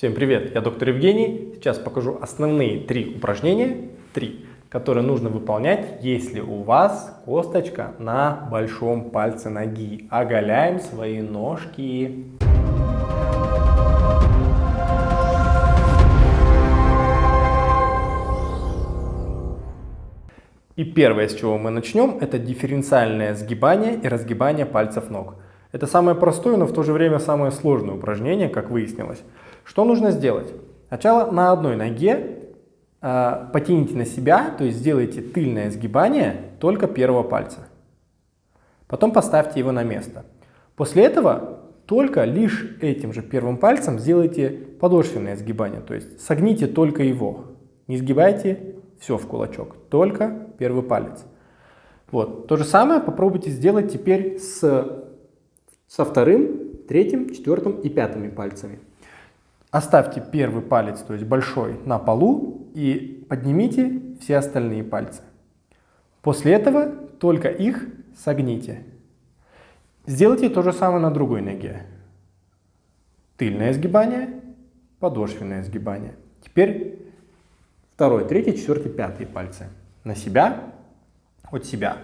Всем привет, я доктор Евгений. Сейчас покажу основные три упражнения, три, которые нужно выполнять, если у вас косточка на большом пальце ноги. Оголяем свои ножки. И первое, с чего мы начнем, это дифференциальное сгибание и разгибание пальцев ног. Это самое простое, но в то же время самое сложное упражнение, как выяснилось. Что нужно сделать? Сначала на одной ноге э, потяните на себя, то есть сделайте тыльное сгибание только первого пальца. Потом поставьте его на место. После этого только лишь этим же первым пальцем сделайте подошвенное сгибание, то есть согните только его. Не сгибайте все в кулачок, только первый палец. Вот. То же самое попробуйте сделать теперь с, со вторым, третьим, четвертым и пятыми пальцами. Оставьте первый палец, то есть большой, на полу и поднимите все остальные пальцы. После этого только их согните. Сделайте то же самое на другой ноге. Тыльное сгибание, подошвенное сгибание. Теперь второй, третий, четвертый, пятый пальцы. На себя, от себя.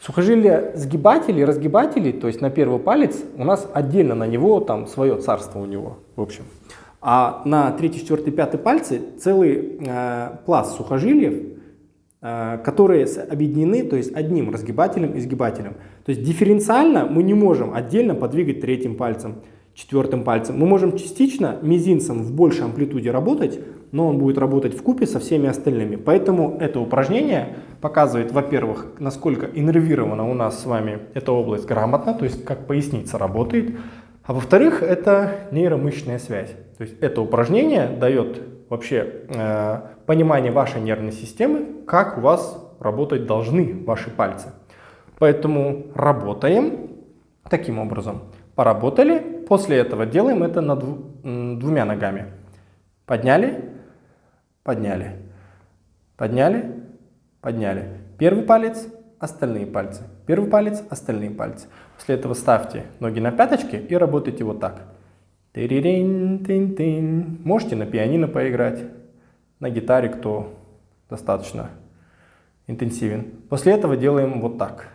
Сухожилия сгибателей, разгибателей, то есть на первый палец, у нас отдельно на него, там свое царство у него, в общем. А на третий, четвертый, пятый пальцы целый э, пласт сухожилиев, э, которые объединены то есть одним разгибателем и сгибателем. То есть дифференциально мы не можем отдельно подвигать третьим пальцем, четвертым пальцем. Мы можем частично мизинцем в большей амплитуде работать, но он будет работать в купе со всеми остальными. Поэтому это упражнение показывает, во-первых, насколько иннервирована у нас с вами эта область грамотно, то есть как поясница работает. А во-вторых, это нейромышечная связь. То есть это упражнение дает вообще э, понимание вашей нервной системы, как у вас работать должны ваши пальцы. Поэтому работаем таким образом. Поработали, после этого делаем это на дву, двумя ногами. Подняли, подняли, подняли, подняли. Первый палец, остальные пальцы. Первый палец, остальные пальцы. После этого ставьте ноги на пяточки и работайте вот так. Можете на пианино поиграть, на гитаре, кто достаточно интенсивен. После этого делаем вот так.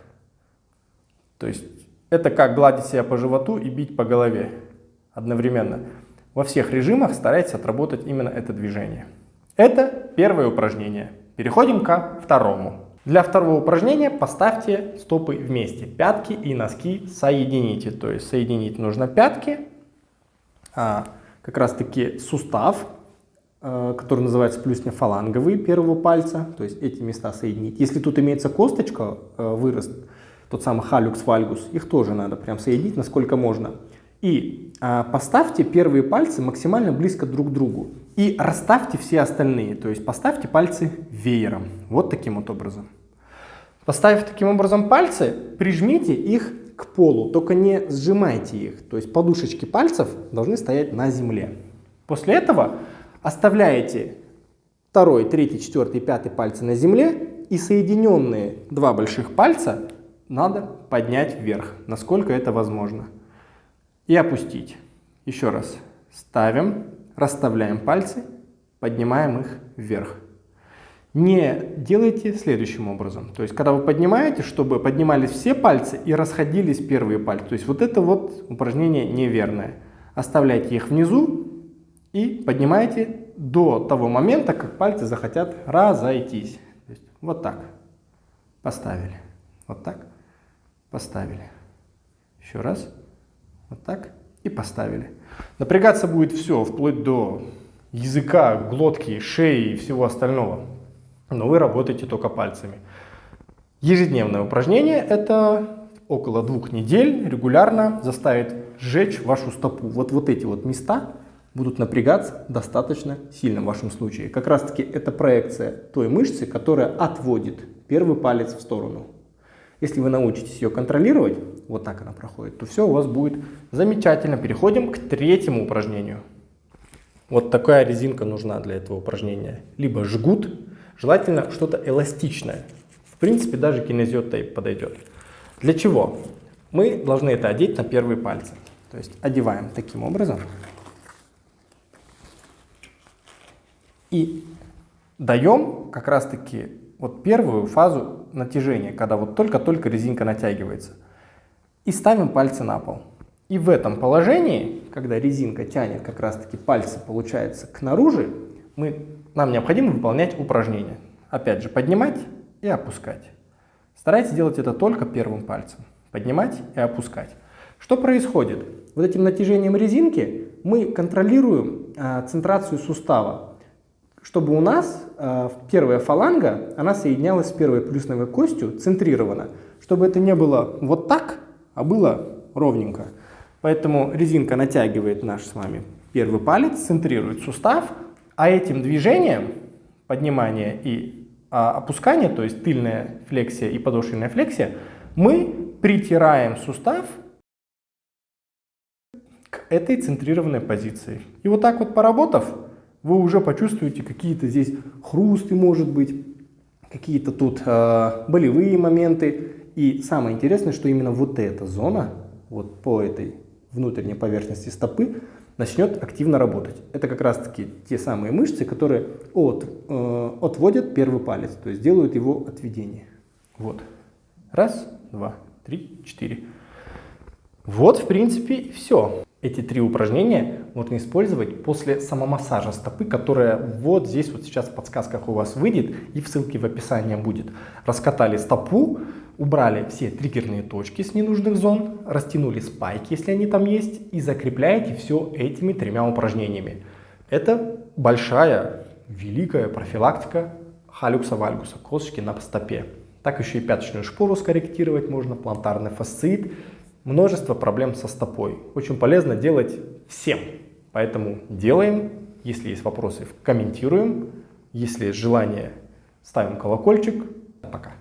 То есть это как гладить себя по животу и бить по голове одновременно. Во всех режимах старайтесь отработать именно это движение. Это первое упражнение. Переходим ко второму. Для второго упражнения поставьте стопы вместе. Пятки и носки соедините. То есть соединить нужно пятки как раз таки сустав, а, который называется плюснефаланговый первого пальца, то есть эти места соединить. Если тут имеется косточка, а, вырост, тот самый халюкс вальгус, их тоже надо прям соединить насколько можно. И а, поставьте первые пальцы максимально близко друг к другу. И расставьте все остальные, то есть поставьте пальцы веером, вот таким вот образом. Поставив таким образом пальцы, прижмите их к полу, только не сжимайте их. То есть подушечки пальцев должны стоять на земле. После этого оставляете второй, третий, четвертый, пятый пальцы на земле и соединенные два больших пальца надо поднять вверх, насколько это возможно. И опустить. Еще раз. Ставим, расставляем пальцы, поднимаем их вверх не делайте следующим образом. То есть, когда вы поднимаете, чтобы поднимались все пальцы и расходились первые пальцы. То есть, вот это вот упражнение неверное. Оставляйте их внизу и поднимайте до того момента, как пальцы захотят разойтись. Есть, вот так. Поставили. Вот так. Поставили. Еще раз. Вот так. И поставили. Напрягаться будет все, вплоть до языка, глотки, шеи и всего остального но вы работаете только пальцами. Ежедневное упражнение – это около двух недель регулярно заставит сжечь вашу стопу. Вот, вот эти вот места будут напрягаться достаточно сильно в вашем случае. Как раз таки это проекция той мышцы, которая отводит первый палец в сторону. Если вы научитесь ее контролировать, вот так она проходит, то все у вас будет замечательно. Переходим к третьему упражнению. Вот такая резинка нужна для этого упражнения. Либо жгут, Желательно что-то эластичное. В принципе, даже кинезиот тейп подойдет. Для чего? Мы должны это одеть на первые пальцы. То есть одеваем таким образом. И даем как раз-таки вот первую фазу натяжения, когда вот только-только резинка натягивается. И ставим пальцы на пол. И в этом положении, когда резинка тянет как раз-таки пальцы, получается, к наружу, мы, нам необходимо выполнять упражнение. Опять же, поднимать и опускать. Старайтесь делать это только первым пальцем. Поднимать и опускать. Что происходит? Вот этим натяжением резинки мы контролируем э, центрацию сустава, чтобы у нас э, первая фаланга, она соединялась с первой плюсновой костью центрированно, чтобы это не было вот так, а было ровненько. Поэтому резинка натягивает наш с вами первый палец, центрирует сустав, а этим движением поднимания и а, опускания, то есть тыльная флексия и подошвенная флексия, мы притираем сустав к этой центрированной позиции. И вот так вот поработав, вы уже почувствуете какие-то здесь хрусты, может быть, какие-то тут э, болевые моменты. И самое интересное, что именно вот эта зона, вот по этой внутренней поверхности стопы, начнет активно работать. Это как раз таки те самые мышцы, которые от, э, отводят первый палец, то есть делают его отведение. Вот. Раз, два, три, четыре. Вот, в принципе, все. Эти три упражнения можно использовать после самомассажа стопы, которая вот здесь вот сейчас в подсказках у вас выйдет и в ссылке в описании будет. Раскатали стопу, убрали все триггерные точки с ненужных зон, растянули спайки, если они там есть, и закрепляете все этими тремя упражнениями. Это большая, великая профилактика халюкса вальгуса, косточки на стопе. Так еще и пяточную шпору скорректировать можно, плантарный фасциит, множество проблем со стопой. Очень полезно делать всем. Поэтому делаем. Если есть вопросы, комментируем. Если есть желание, ставим колокольчик. Пока.